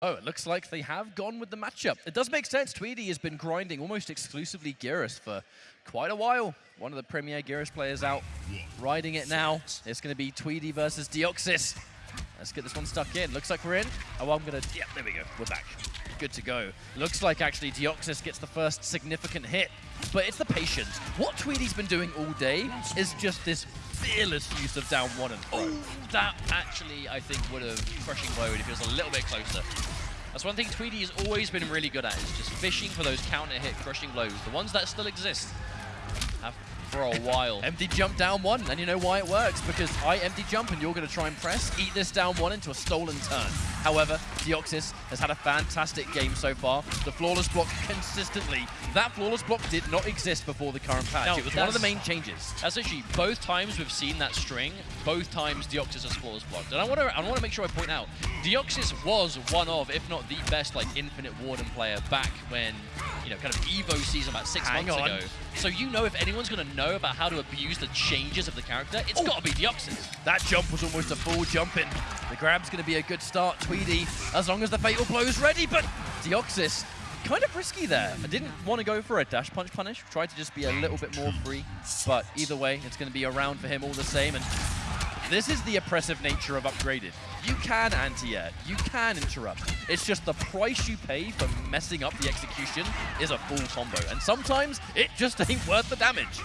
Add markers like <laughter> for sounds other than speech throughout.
Oh, it looks like they have gone with the matchup. It does make sense. Tweedy has been grinding almost exclusively Geras for quite a while. One of the premier Geras players out riding it now. It's going to be Tweedy versus Deoxys. Let's get this one stuck in. Looks like we're in. Oh, I'm going to... Yeah, there we go. We're back. Good to go. Looks like actually Deoxys gets the first significant hit. But it's the patience. What Tweedy's been doing all day is just this fearless use of down one and throw. that actually, I think, would have crushing blow if he was a little bit closer. That's one thing Tweedy has always been really good at, is just fishing for those counter-hit crushing blows, the ones that still exist. Have for a while. empty jump down one, and you know why it works, because I empty jump and you're going to try and press, eat this down one into a stolen turn. However, Deoxys has had a fantastic game so far. The flawless block consistently. That flawless block did not exist before the current patch. No, it was one of the main changes. That's actually both times we've seen that string, both times Deoxys has flawless blocked. And I want to I want to make sure I point out, Deoxys was one of, if not the best, like Infinite Warden player back when, you know, kind of Evo season about six Hang months on. ago. So you know if anyone's going to know about how to abuse the changes of the character, it's got to be Deoxys. That jump was almost a full jump in. The grab's going to be a good start, Tweedy, as long as the Fatal Blow's ready, but Deoxys, kind of risky there. I didn't want to go for a dash punch punish, tried to just be a little bit more free, but either way, it's going to be around for him all the same, and this is the oppressive nature of Upgraded. You can anti-air, you can interrupt. It's just the price you pay for messing up the execution is a full combo, and sometimes it just <laughs> ain't worth the damage.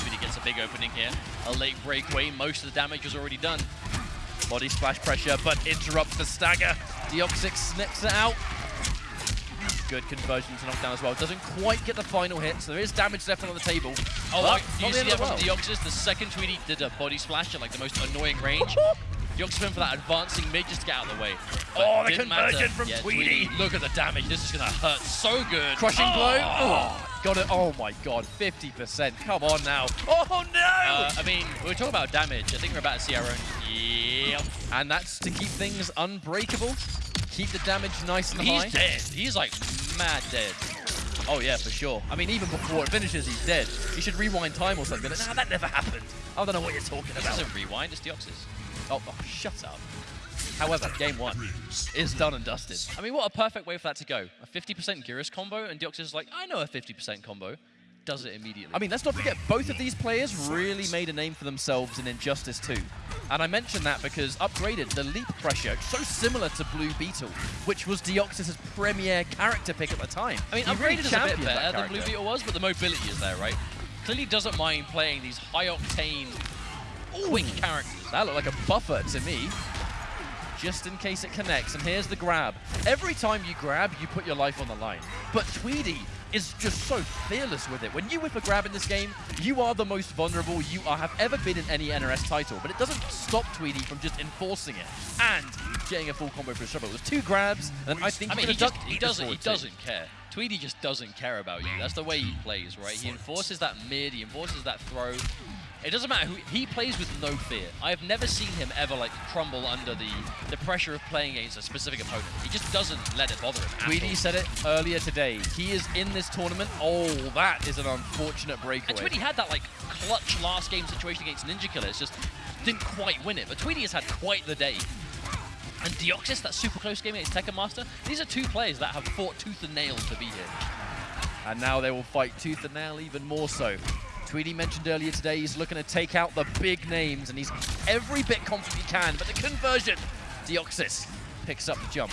Tweedy gets a big opening here. A late breakaway, most of the damage was already done. Body splash pressure, but interrupts the stagger. Deoxys snips it out. Good conversion to knockdown as well. Doesn't quite get the final hit, so there is damage left on the table. Oh, like, you the see that from. Deoxys? The second Tweedy did a body splash at like the most annoying range. <laughs> Deoxys went for that advancing mid just to get out of the way. But Oh, the didn't matter. conversion from yeah, Tweedy. Look at the damage. This is going to hurt so good. Crushing oh! blow. Oh, got it. Oh my god, 50%. Come on now. Oh no! Uh, I mean, we were talking about damage. I think we're about to see our own. Yep. and that's to keep things unbreakable. Keep the damage nice and high. He's dead. He's like mad dead. Oh yeah, for sure. I mean, even before it finishes, he's dead. You should rewind time or something. Nah, that never happened. I don't know what you're talking This about. isn't rewind. It's Deoxys. Oh, oh, shut up. However, game one is done and dusted. I mean, what a perfect way for that to go. A 50% Geras combo, and Deoxys is like, I know a 50% combo. Does it immediately. I mean, let's not forget, both of these players really made a name for themselves in Injustice 2. And I mention that because Upgraded, the leap pressure, so similar to Blue Beetle, which was Deoxys' premier character pick at the time. I mean, He really Upgraded is a bit better than Blue. Beetle was, but the mobility is there, right? Clearly doesn't mind playing these high-octane, quick characters. That looked like a buffer to me. Just in case it connects. And here's the grab. Every time you grab, you put your life on the line. But Tweedy is just so fearless with it. When you whip a grab in this game, you are the most vulnerable you are, have ever been in any NRS title. But it doesn't stop Tweedy from just enforcing it and getting a full combo for a trouble. It was two grabs, and I think I mean, he, just, he doesn't. He doesn't care. Tweedy just doesn't care about you. That's the way he plays, right? He enforces that mid. He enforces that throw. It doesn't matter who he plays with no fear. I have never seen him ever like crumble under the the pressure of playing against a specific opponent. He just doesn't let it bother him. Tweedy said it earlier today. He is in this tournament. Oh, that is an unfortunate breakaway. And Tweedy had that like clutch last game situation against NinjaKilla. It's just didn't quite win it. But Tweedy has had quite the day. And Deoxys, that super close game against Tekken Master, these are two players that have fought tooth and nail to be here. And now they will fight tooth and nail even more so. Tweedy mentioned earlier today he's looking to take out the big names, and he's every bit confident he can, but the conversion, Deoxys picks up the jump.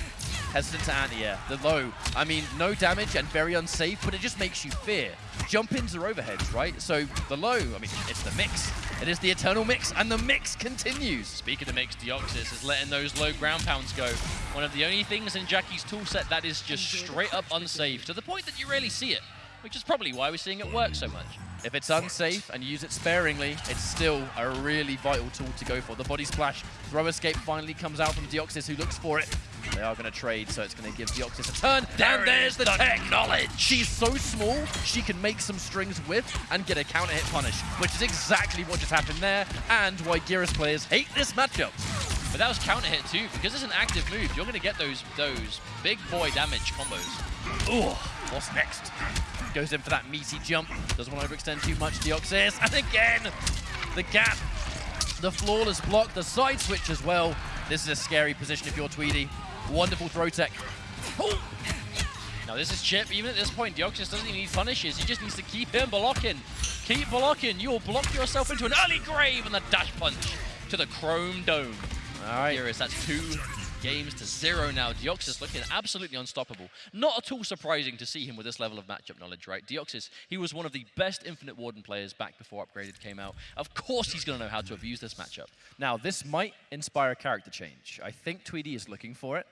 Hesitant to anti-air. The low, I mean, no damage and very unsafe, but it just makes you fear. Jump-ins are overheads, right? So the low, I mean, it's the mix. It is the eternal mix, and the mix continues. Speaking of the mix, Deoxys is letting those low ground pounds go. One of the only things in Jacqui's toolset that is just straight up unsafe, to the point that you rarely see it, which is probably why we're seeing it work so much. If it's unsafe and you use it sparingly, it's still a really vital tool to go for. The body splash, throw escape finally comes out from Deoxys, who looks for it. They are going to trade, so it's going to give Deoxys a turn. There and there's the the tech knowledge. She's so small, she can make some strings with and get a counter hit punish, which is exactly what just happened there, and why Geras players hate this matchup. But that was counter hit too, because it's an active move. You're going to get those those big boy damage combos. Ooh, what's next? Goes in for that meaty jump. Doesn't want to overextend too much, Deoxys. And again, the gap, the flawless block, the side switch as well. This is a scary position if you're Tweedy. Wonderful throw tech. Oh, Now this is Chip. Even at this point, Deoxys doesn't even need punishes. He just needs to keep him blocking. Keep blocking. You will block yourself into an early grave and the dash punch to the Chrome Dome. all right. Here is that's two games to zero now. Deoxys looking absolutely unstoppable. Not at all surprising to see him with this level of matchup knowledge, right? Deoxys, he was one of the best Infinite Warden players back before Upgraded came out. Of course he's going to know how to abuse this matchup. Now, this might inspire a character change. I think Tweedy is looking for it.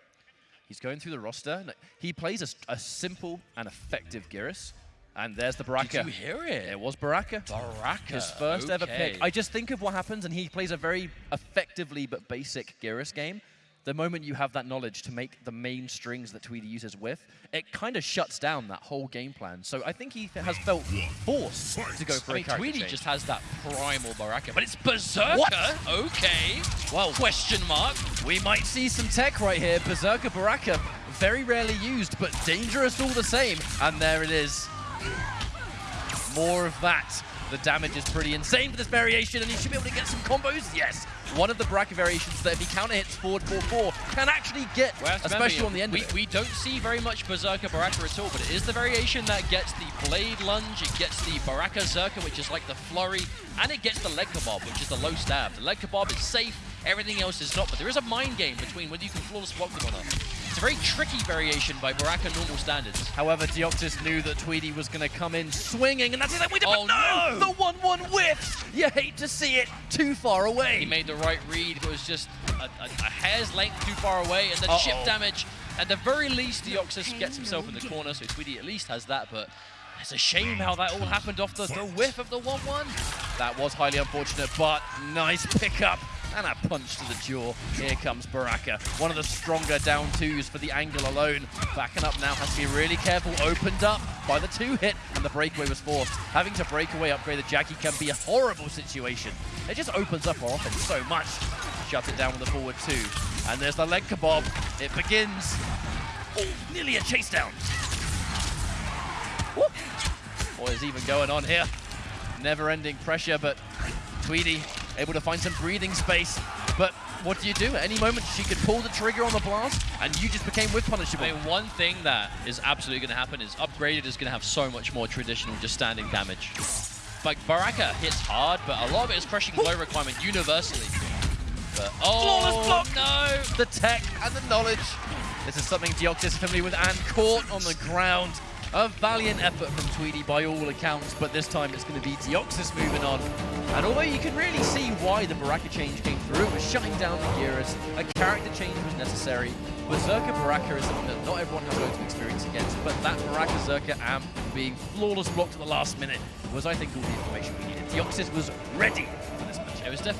He's going through the roster. He plays a simple and effective Geras. And there's the Baraka. Did you hear it? It was Baraka. Baraka. His first ever pick. I just think of what happens, and he plays a very effectively but basic Geras game. The moment you have that knowledge to make the main strings that Tweedy uses with, it kind of shuts down that whole game plan. So I think he has felt forced to go for I a mean, character Tweedy change. just has that primal Baraka, but it's Berserker. What? Okay. Well- question mark. We might see some tech right here. Berserker Baraka, very rarely used, but dangerous all the same. And there it is. More of that. The damage is pretty insane for this variation, and he should be able to get some combos. Yes, one of the Baraka variations that if he counter hits forward 4-4 can actually get, Well, have to especially on the end we, we don't see very much Berserker Baraka at all, but it is the variation that gets the Blade Lunge, it gets the Baraka Zerka, which is like the flurry, and it gets the Leg Kebab, which is the low stab. The Leg Kebab is safe, everything else is not, but there is a mind game between whether you can flawless block them or not. It's a very tricky variation by Baraka normal standards. However, Deoxys knew that Tweedy was going to come in swinging, and that's it. We did, Oh, but no! no! The 1-1 whiffs! You hate to see it. Too far away. He made the right read, but it was just a, a, a hair's length too far away, and the Uh-oh. chip damage. At the very least, Deoxys gets himself in the corner, so Tweedy at least has that, but it's a shame how that all happened off the, the whiff of the 1-1. That was highly unfortunate, but nice pickup and a punch to the jaw. Here comes Baraka, one of the stronger down twos for the angle alone. Backing up now has to be really careful. Opened up by the two hit, and the breakaway was forced. Having to break away upgrade the Jacqui can be a horrible situation. It just opens up our offense so much. Shut it down with the forward two. And there's the leg kebab. It begins. Oh, nearly a chase down. Woo. What is even going on here? Never-ending pressure, but Tweedy able to find some breathing space. But what do you do? At any moment, she could pull the trigger on the blast, and you just became whiff punishable. I mean, one thing that is absolutely going to happen is Upgraded is going to have so much more traditional just standing damage. Like, Baraka hits hard, but a lot of it is crushing blow requirement universally. But, oh, Flawless block. no! the tech and the knowledge. This is something Deoxys is familiar with and caught on the ground. A valiant effort from Tweedy by all accounts, but this time it's going to be Deoxys moving on. And although you can really see why the Baraka change came through, it was shutting down the Geras, a character change was necessary. Berserker Baraka is something that not everyone has loads of experience against, but that Baraka Zerka amp being flawless blocked at the last minute was, I think, all the information we needed. Deoxys was ready for this match. It was definitely